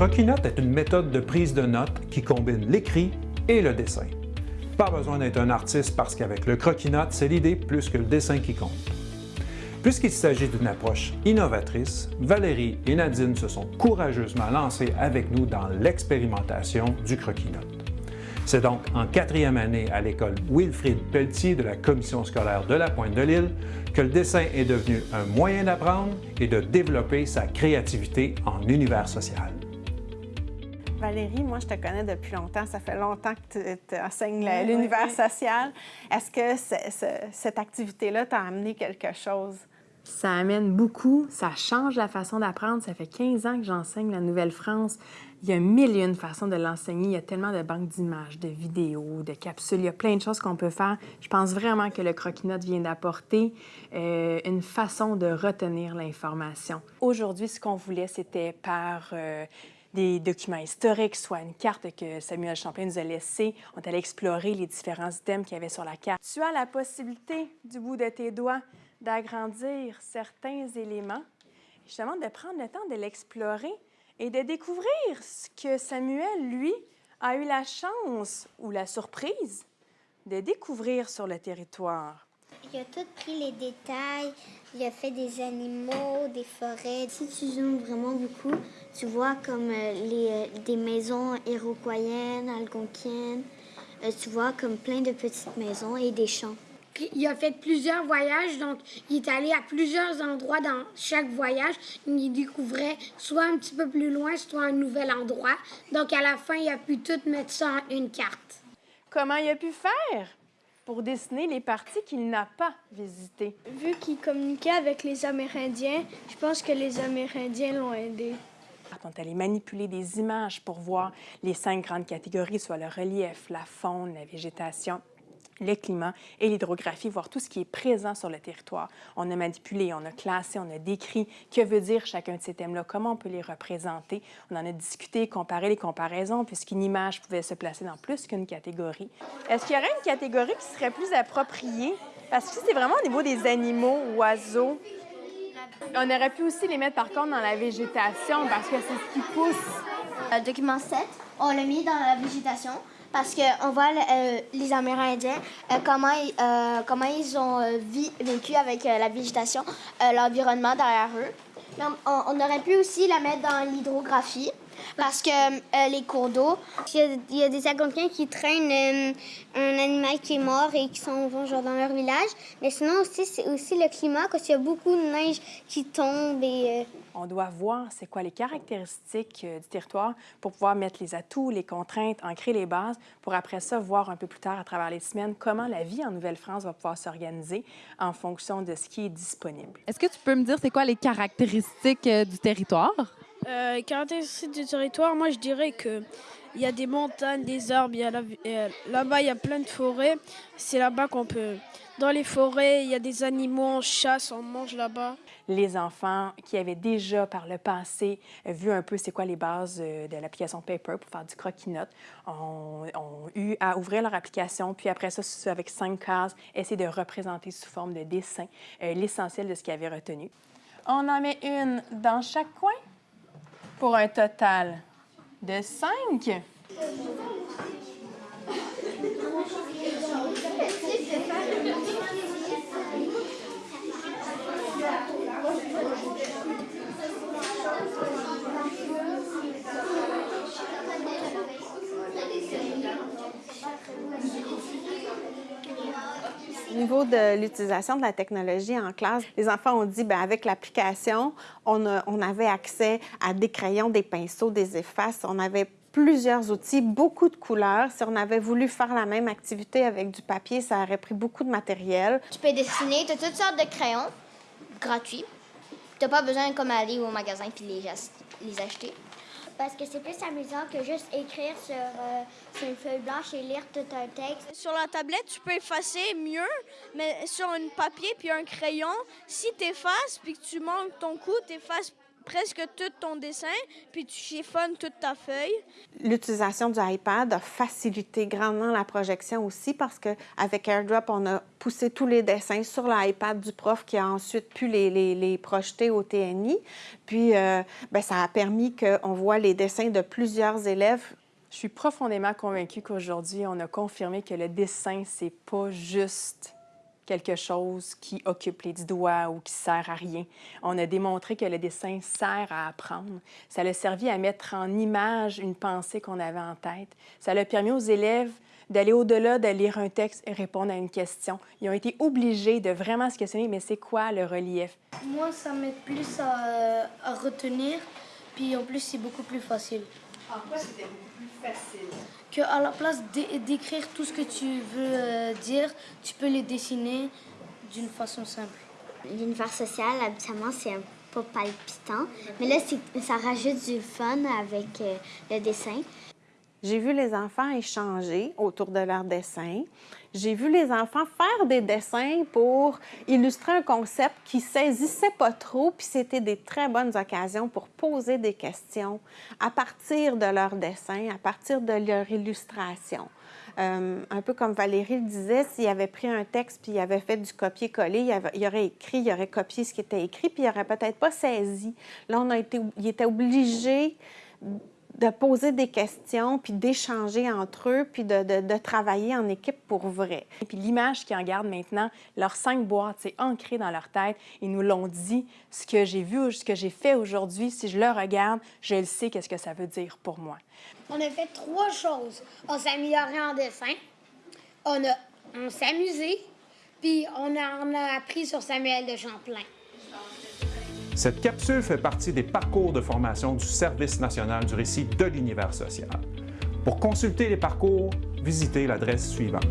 croquis-notes est une méthode de prise de notes qui combine l'écrit et le dessin. Pas besoin d'être un artiste parce qu'avec le croquis-notes, c'est l'idée plus que le dessin qui compte. Puisqu'il s'agit d'une approche innovatrice, Valérie et Nadine se sont courageusement lancées avec nous dans l'expérimentation du croquis-notes. C'est donc en quatrième année à l'école Wilfrid Pelletier de la Commission scolaire de la Pointe de l'Île que le dessin est devenu un moyen d'apprendre et de développer sa créativité en univers social. Valérie, moi, je te connais depuis longtemps. Ça fait longtemps que tu enseignes l'univers social. Est-ce que cette activité-là t'a amené quelque chose? Ça amène beaucoup, ça change la façon d'apprendre. Ça fait 15 ans que j'enseigne la Nouvelle-France. Il y a mille et une façons de l'enseigner. Il y a tellement de banques d'images, de vidéos, de capsules. Il y a plein de choses qu'on peut faire. Je pense vraiment que le croquis-note vient d'apporter euh, une façon de retenir l'information. Aujourd'hui, ce qu'on voulait, c'était par euh, des documents historiques, soit une carte que Samuel Champlain nous a laissée. On allait explorer les différents items qu'il y avait sur la carte. Tu as la possibilité, du bout de tes doigts, d'agrandir certains éléments, justement de prendre le temps de l'explorer et de découvrir ce que Samuel, lui, a eu la chance ou la surprise de découvrir sur le territoire. Il a tout pris les détails, il a fait des animaux, des forêts. Si tu zoomes vraiment beaucoup, tu vois comme euh, les, euh, des maisons iroquoiennes, algonquiennes, euh, tu vois comme plein de petites maisons et des champs. Il a fait plusieurs voyages, donc il est allé à plusieurs endroits dans chaque voyage. Il découvrait soit un petit peu plus loin, soit un nouvel endroit. Donc à la fin, il a pu tout mettre ça en une carte. Comment il a pu faire? Pour dessiner les parties qu'il n'a pas visitées? Vu qu'il communiquait avec les Amérindiens, je pense que les Amérindiens l'ont aidé. On est allé manipuler des images pour voir les cinq grandes catégories, soit le relief, la faune, la végétation le climat et l'hydrographie, voir tout ce qui est présent sur le territoire. On a manipulé, on a classé, on a décrit que veut dire chacun de ces thèmes-là, comment on peut les représenter. On en a discuté, comparé les comparaisons, puisqu'une image pouvait se placer dans plus qu'une catégorie. Est-ce qu'il y aurait une catégorie qui serait plus appropriée? Parce que c'est vraiment au niveau des animaux, oiseaux. On aurait pu aussi les mettre par contre dans la végétation parce que c'est ce qui pousse. Le document 7, on l'a mis dans la végétation parce qu'on voit euh, les Amérindiens, euh, comment, euh, comment ils ont vécu avec la végétation, l'environnement derrière eux. On, aurait pu aussi la mettre dans l'hydrographie parce que les cours d'eau, il, y, a des Algonquins qui traînent un animal qui est mort et qui s'en vont genre dans leur village. Mais sinon aussi, c'est aussi le climat, parce qu'il y a beaucoup de neige qui tombe et on doit voir c'est quoi les caractéristiques euh, du territoire pour pouvoir mettre les atouts, les contraintes, ancrer les bases, pour après ça voir un peu plus tard à travers les semaines comment la vie en Nouvelle-France va pouvoir s'organiser en fonction de ce qui est disponible. Est-ce que tu peux me dire c'est quoi les caractéristiques euh, du territoire? Euh, les caractéristiques du territoire, moi je dirais que il y a des montagnes, des arbres, là-bas il y a plein de forêts. C'est là-bas qu'on peut. Dans les forêts, il y a des animaux, on chasse, on mange là-bas les enfants qui avaient déjà par le passé vu un peu c'est quoi les bases euh, de l'application Paper pour faire du croquis-notes ont, eu à ouvrir leur application, puis après ça, avec cinq cases, essayer de représenter sous forme de dessin euh, l'essentiel de ce qu'ils avaient retenu. On en met une dans chaque coin pour un total de 5. de l'utilisation de la technologie en classe, les enfants ont dit, bien, avec l'application, on, on, avait accès à des crayons, des pinceaux, des effaces, on avait plusieurs outils, beaucoup de couleurs. Si on avait voulu faire la même activité avec du papier, ça aurait pris beaucoup de matériel. Tu peux dessiner, tu as toutes sortes de crayons gratuits. Tu n'as pas besoin comme aller au magasin puis les acheter parce que c'est plus amusant que juste écrire euh, sur, une feuille blanche et lire tout un texte. Sur la tablette, tu peux effacer mieux, mais sur un papier puis un crayon, si tu effaces puis que tu manques ton coup, tu effaces presque tout ton dessin, puis tu chiffonnes toute ta feuille. L'utilisation du iPad a facilité grandement la projection aussi parce qu'avec AirDrop, on a poussé tous les dessins sur l'iPad du prof qui a ensuite pu les, les, les projeter au TNI. Puis, euh, ben, ça a permis qu'on voit les dessins de plusieurs élèves je suis profondément convaincue qu'aujourd'hui, on a confirmé que le dessin, c'est pas juste quelque chose qui occupe les dix doigts ou qui sert à rien. On a démontré que le dessin sert à apprendre. Ça a servi à mettre en image une pensée qu'on avait en tête. Ça a permis aux élèves d'aller au-delà de lire un texte et répondre à une question. Ils ont été obligés de vraiment se questionner, mais c'est quoi le relief? Moi, ça m'aide plus à, à retenir, puis en plus, c'est beaucoup plus facile. En quoi c'était beaucoup plus facile? Qu'à la place d'écrire tout ce que tu veux euh, dire, tu peux les dessiner d'une façon simple. L'univers social, habituellement, c'est un peu palpitant, mais là, ça rajoute du fun avec euh, le dessin. J'ai vu les enfants échanger autour de leurs dessins. J'ai vu les enfants faire des dessins pour illustrer un concept qui saisissait pas trop, puis c'était des très bonnes occasions pour poser des questions à partir de leurs dessins, à partir de leur illustration. Euh, un peu comme Valérie le disait, s'il avait pris un texte puis il avait fait du copier-coller, il, il, aurait écrit, il aurait copié ce qui était écrit, puis il n'aurait peut-être pas saisi. Là, on a été, il était obligé de poser des questions, puis d'échanger entre eux, puis de, de, de, travailler en équipe pour vrai. Et puis l'image qui en garde maintenant, leurs cinq boîtes, c'est ancré dans leur tête. Ils nous l'ont dit. Ce que j'ai vu, ce que j'ai fait aujourd'hui, si je le regarde, je le sais qu'est-ce que ça veut dire pour moi. On a fait trois choses. On s'est amélioré en dessin, on, a, on s'est amusé, puis on, a, on a appris sur Samuel de Champlain. Cette capsule fait partie des parcours de formation du Service national du récit de l'univers social. Pour consulter les parcours, visitez l'adresse suivante.